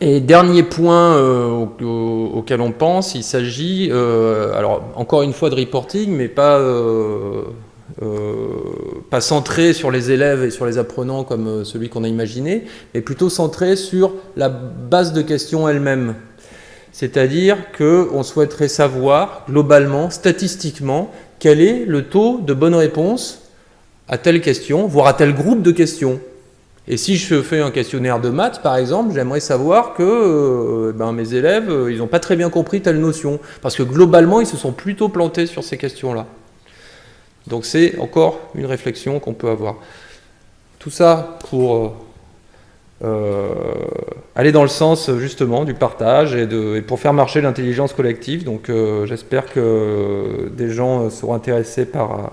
Et dernier point auquel on pense, il s'agit, alors encore une fois de reporting, mais pas euh, pas centré sur les élèves et sur les apprenants comme euh, celui qu'on a imaginé, mais plutôt centré sur la base de questions elle-même. C'est-à-dire qu'on souhaiterait savoir globalement, statistiquement, quel est le taux de bonne réponse à telle question, voire à tel groupe de questions. Et si je fais un questionnaire de maths, par exemple, j'aimerais savoir que euh, ben, mes élèves, ils n'ont pas très bien compris telle notion. Parce que globalement, ils se sont plutôt plantés sur ces questions-là. Donc c'est encore une réflexion qu'on peut avoir. Tout ça pour euh, euh, aller dans le sens justement du partage et, de, pour faire marcher l'intelligence collective. Donc euh, j'espère que des gens seront intéressés par,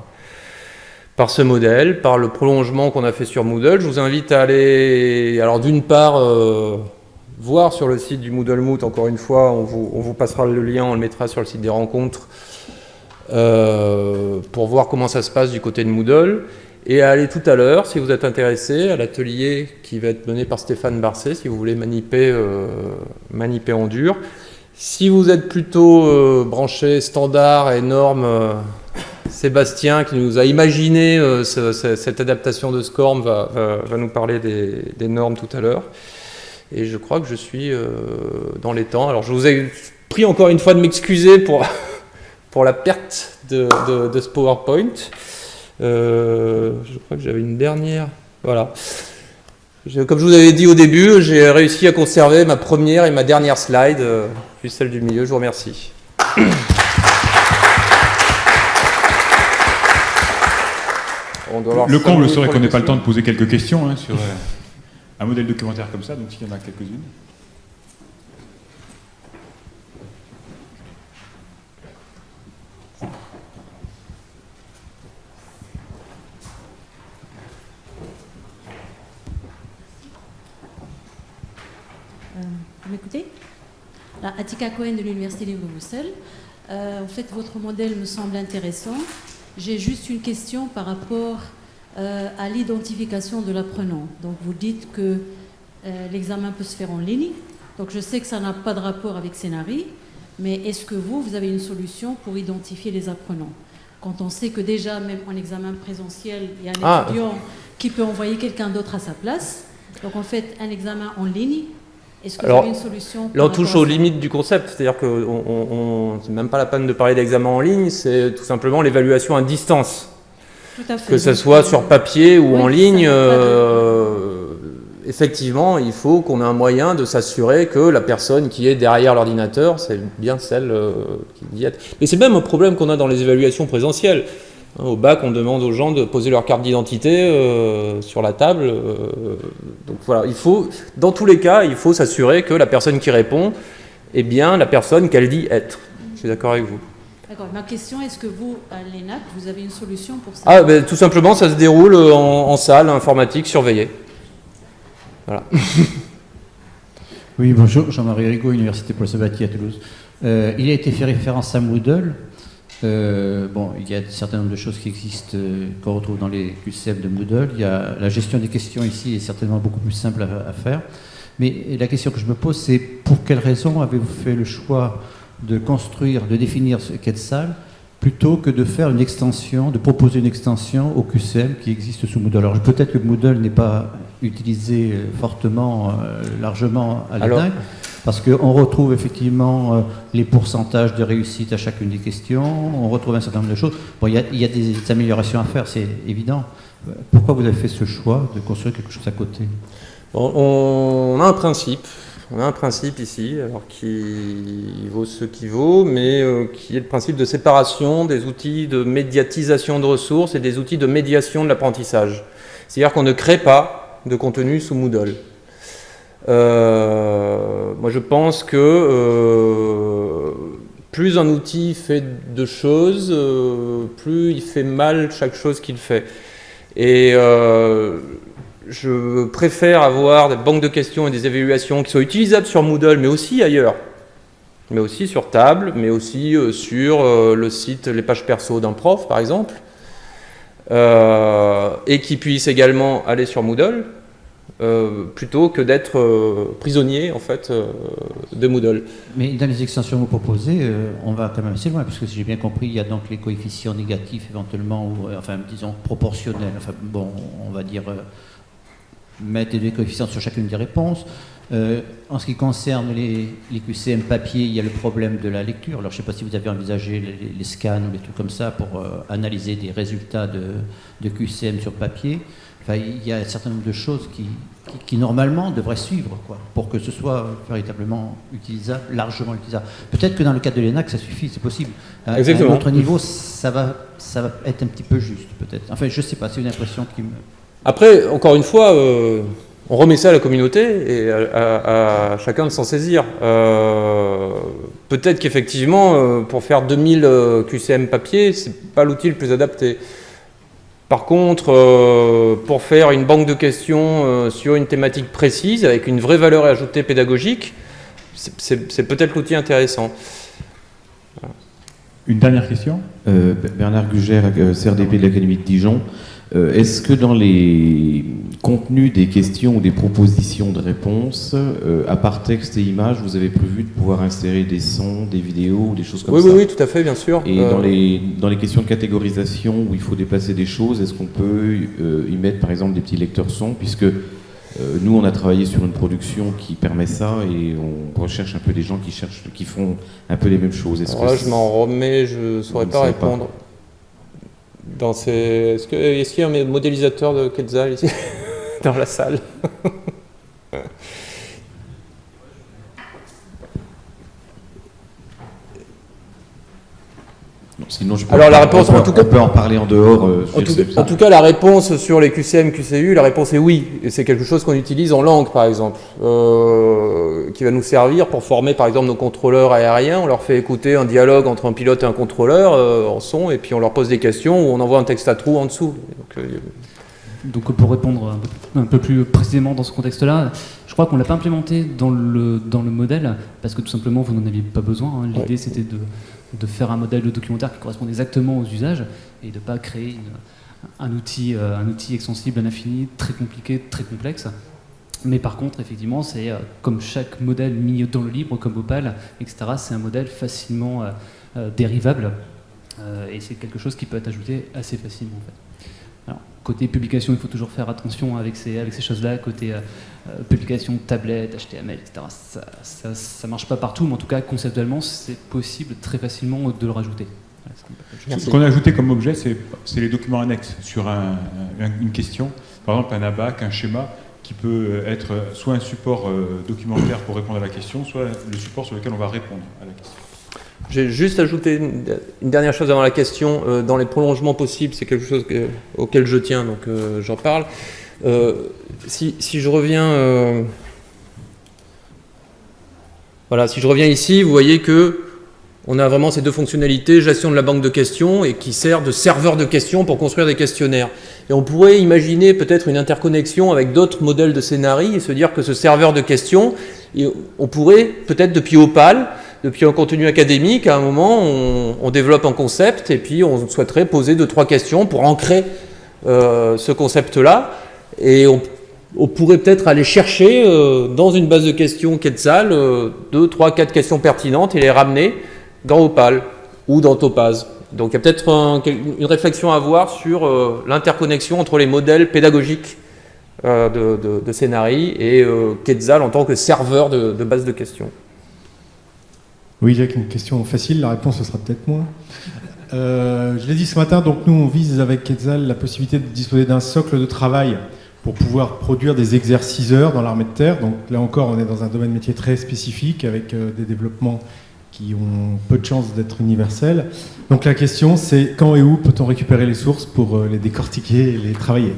par ce modèle, par le prolongement qu'on a fait sur Moodle. Je vous invite à aller, alors d'une part, voir sur le site du Moodle Moot, encore une fois, on vous, on vous passera le lien, on le mettra sur le site des rencontres, euh, pour voir comment ça se passe du côté de Moodle et à aller tout à l'heure, si vous êtes intéressé, à l'atelier qui va être mené par Stéphane Barcet, si vous voulez maniper, euh, maniper en dur. Si vous êtes plutôt euh, branché standard et normes, Sébastien, qui nous a imaginé cette adaptation de SCORM, va, va, nous parler des, normes tout à l'heure. Et je crois que je suis dans les temps. Alors je vous ai pris encore une fois de m'excuser pour pour la perte de, ce PowerPoint. Euh, je crois que j'avais une dernière. Voilà. Comme je vous avais dit au début, j'ai réussi à conserver ma première et ma dernière slide, euh, puis celle du milieu. Je vous remercie. le comble serait qu'on n'ait pas le temps de poser quelques questions hein, sur euh, un modèle documentaire comme ça, donc s'il y en a quelques-unes. M'écoutez Atika Cohen de l'Université libre Bruxelles. Euh, en fait, votre modèle me semble intéressant. J'ai juste une question par rapport euh, à l'identification de l'apprenant. Donc, vous dites que euh, l'examen peut se faire en ligne. Donc, je sais que ça n'a pas de rapport avec Scénarii, mais est-ce que vous, vous avez une solution pour identifier les apprenants? Quand on sait que déjà, même en examen présentiel, il y a un ah. étudiant qui peut envoyer quelqu'un d'autre à sa place. Donc, en fait, un examen en ligne, est-ce que vous avez une solution Là, on touche aux limites du concept, c'est-à-dire que on, n'est même pas la peine de parler d'examen en ligne, c'est tout simplement l'évaluation à distance. Tout à fait. Que ce soit sur papier ou en ligne, euh, effectivement, il faut qu'on ait un moyen de s'assurer que la personne qui est derrière l'ordinateur, c'est bien celle euh, qui y est. Mais c'est même un problème qu'on a dans les évaluations présentielles. Hein, au bac, on demande aux gens de poser leur carte d'identité euh, sur la table. Euh, donc voilà, il faut, dans tous les cas, il faut s'assurer que la personne qui répond est bien la personne qu'elle dit être. Je suis d'accord avec vous. D'accord. Ma question, est-ce que vous, à l'ENAC, vous avez une solution pour ça? Ah, ben, tout simplement, ça se déroule en, salle informatique surveillée. Voilà. oui, bonjour, Jean-Marie Rigaud, Université Paul Sabatier à Toulouse. Euh, il a été fait référence à Moodle. Euh, bon, il y a un certain nombre de choses qui existent, euh, qu'on retrouve dans les QCM de Moodle. Il y a, la gestion des questions ici est certainement beaucoup plus simple à, faire. Mais la question que je me pose, c'est pour quelles raisons avez-vous fait le choix de construire, de définir ce qu'est salle, plutôt que de faire une extension, de proposer une extension au QCM qui existe sous Moodle? Alors peut-être que Moodle n'est pas utilisé euh, fortement, largement à l'ENAC, parce qu'on retrouve effectivement euh, les pourcentages de réussite à chacune des questions, on retrouve un certain nombre de choses. Bon, il y, a des améliorations à faire, c'est évident. Pourquoi vous avez fait ce choix de construire quelque chose à côté? On a un principe, on a un principe ici, alors qui vaut ce qui vaut, mais euh, qui est le principe de séparation des outils de médiatisation de ressources et des outils de médiation de l'apprentissage. C'est-à-dire qu'on ne crée pas de contenu sous Moodle. Euh, moi, je pense que euh, plus un outil fait de choses, euh, plus il fait mal chaque chose qu'il fait. Et je préfère avoir des banques de questions et des évaluations qui soient utilisables sur Moodle, mais aussi ailleurs. Mais aussi sur table, mais aussi sur le site, les pages perso d'un prof, par exemple. et qui puissent également aller sur Moodle, euh, plutôt que d'être euh, prisonnier en fait euh, de Moodle. Mais dans les extensions que vous proposez, on va quand même assez loin, parce que si j'ai bien compris, il y a donc les coefficients négatifs éventuellement, ou enfin disons proportionnels, enfin bon, on va dire mettre des coefficients sur chacune des réponses. En ce qui concerne les, QCM papier, il y a le problème de la lecture. Alors je ne sais pas si vous avez envisagé les, scans ou des trucs comme ça pour analyser des résultats de QCM sur papier. Enfin, il y a un certain nombre de choses qui, qui, qui, normalement devraient suivre quoi, pour que ce soit véritablement utilisable, largement utilisable. Peut-être que dans le cas de l'ENAC, ça suffit, c'est possible. À, Exactement. à un autre niveau, ça va, ça va être un petit peu juste, peut-être. Enfin, je ne sais pas, c'est une impression qui me... Après, encore une fois, euh, on remet ça à la communauté et à, à- à chacun de s'en saisir. Euh, Peut-être qu'effectivement, euh, pour faire 2000 euh, QCM papier, c'est pas l'outil le plus adapté. Par contre, euh, pour faire une banque de questions euh, sur une thématique précise, avec une vraie valeur ajoutée pédagogique, c'est- peut-être l'outil intéressant. Une dernière question? Euh, Bernard Gugère, CRDP de l'Académie de Dijon. Euh, Est-ce que dans les contenus des questions ou des propositions de réponses, euh, à part texte et images, vous avez prévu de pouvoir insérer des sons, des vidéos ou des choses comme Oui, ça oui, oui, tout à fait, bien sûr. Et Euh, dans, les, dans les questions de catégorisation où il faut déplacer des choses, est-ce qu'on peut euh, y mettre par exemple des petits lecteurs son Puisque euh, nous, on a travaillé sur une production qui permet ça et on recherche un peu des gens qui, cherchent, qui font un peu les mêmes choses. Que là, je m'en remets, je ne saurais pas pas. Dans ces... Est-ce que- est-ce qu'il y a un modélisateur de Quetzal ici? Dans la salle Non, Sinon, je peux Alors, la réponse, on peut, en tout cas- on peut en parler en dehors. euh, en tout, en tout cas, la réponse sur les QCM, QCU, la réponse est oui. Et c'est quelque chose qu'on utilise en langue, par exemple, euh, qui va nous servir pour former, par exemple, nos contrôleurs aériens. On leur fait écouter un dialogue entre un pilote et un contrôleur euh, en son, et puis on leur pose des questions ou on envoie un texte à trous en dessous. Donc, euh, Donc pour répondre un peu, plus précisément dans ce contexte-là, je crois qu'on ne l'a pas implémenté dans le, dans le modèle, parce que tout simplement vous n'en aviez pas besoin. hein. L'idée c'était de, de faire un modèle de documentaire qui corresponde exactement aux usages et de ne pas créer une- un, outil, euh, un outil extensible à l'infini, très compliqué, très complexe. Mais par contre, effectivement, c'est euh, comme chaque modèle mis dans le libre, comme Opal, etc., c'est un modèle facilement euh, dérivable et c'est quelque chose qui peut être ajouté assez facilement. En fait. Côté publication, il faut toujours faire attention avec ces, choses-là. Côté euh, euh, publication, tablette, HTML, etc., ça ne marche pas partout, mais en tout cas, conceptuellement, c'est possible très facilement de le rajouter. Ce qu'on a ajouté comme objet, c'est les documents annexes sur un- un- une question. Par exemple, un abac, un schéma, qui peut être soit un support euh, documentaire pour répondre à la question, soit le support sur lequel on va répondre à la question. J'ai juste ajouté une, dernière chose avant la question. Euh, dans les prolongements possibles, c'est quelque chose que- auquel je tiens, donc euh, j'en parle. Euh, si, si je reviens, voilà, si je reviens ici, vous voyez que on a vraiment ces deux fonctionnalités, gestion de la banque de questions et qui sert de serveur de questions pour construire des questionnaires. Et on pourrait imaginer peut-être une interconnexion avec d'autres modèles de scénarii et se dire que ce serveur de questions, on pourrait peut-être depuis Opal, depuis un contenu académique, à un moment, on, développe un concept et puis on souhaiterait poser deux, trois questions pour ancrer euh, ce concept-là. Et on, pourrait peut-être aller chercher euh, dans une base de questions Quetzal euh, deux, trois, quatre questions pertinentes et les ramener dans Opal ou dans Topaz. Donc il y a peut-être un- une réflexion à avoir sur euh, l'interconnexion entre les modèles pédagogiques de, de, et Quetzal en tant que serveur de base de questions. Oui, Jacques, une question facile, la réponse ce sera peut-être moins. Euh, je l'ai dit ce matin, donc nous on vise avec Quetzal la possibilité de disposer d'un socle de travail pour pouvoir produire des exerciceurs dans l'armée de terre. Donc là encore, on est dans un domaine métier très spécifique avec euh, des développements qui ont peu de chances d'être universels. Donc la question c'est quand et où peut-on récupérer les sources pour euh, les décortiquer et les travailler?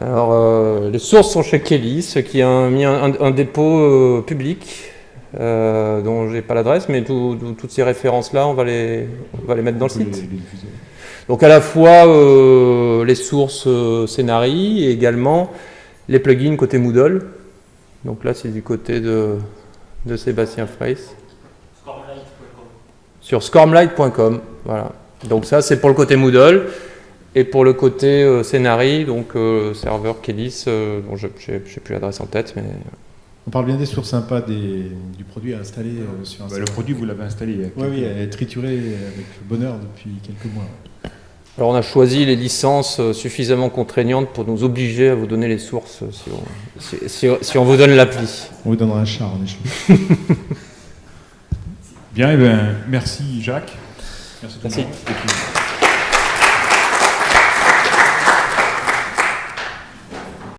Alors, les sources sont chez Kelly, ce qui a mis un, dépôt public euh, dont j'ai pas l'adresse, mais tout- tout- toutes ces références-là, on va les, on va les mettre dans le site. Donc à la fois euh, les sources euh, Scénarii et également les plugins côté Moodle. Donc là, c'est du côté de, de Sébastien Freys. Sur scormlight.com. Voilà. Donc ça, c'est pour le côté Moodle. Et pour le côté euh, Scénari, donc serveur Kelis, euh, dont je n'ai plus l'adresse en tête, mais On parle bien des sources sympas des, du produit à installer euh, sur un Bah, le produit, vous l'avez installé. il y a Oui, oui, quelques- elle est triturée avec bonheur depuis quelques mois. Alors on a choisi les licences euh, suffisamment contraignantes pour nous obliger à vous donner les sources euh, si on, si- si- si on vous donne l'appli. On vous donnera un char en échange. Bien, eh ben, merci Jacques. Merci tout le Merci. Et